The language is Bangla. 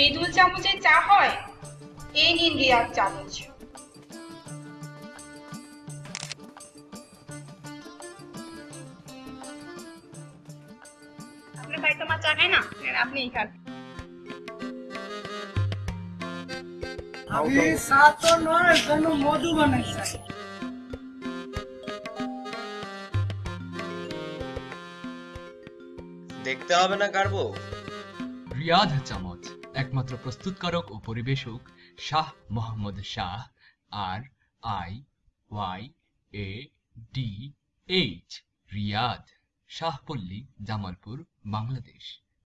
মৃদুল চামচে চা হয়? এই নিন রিয়াদ চামচ। ভাই তো মা চা খায় না? আপনিই খান। আমি চা তো নয় কোনো মধু বানাইছে দেখতে হবে না কারবো। রিয়াদ চামচ। একমাত্র প্রস্তুতকারক ও পরিবেশক Shah Mohammad Shah, R I Y A D H Riyad Shahpalli Jamalpur, Bangladesh.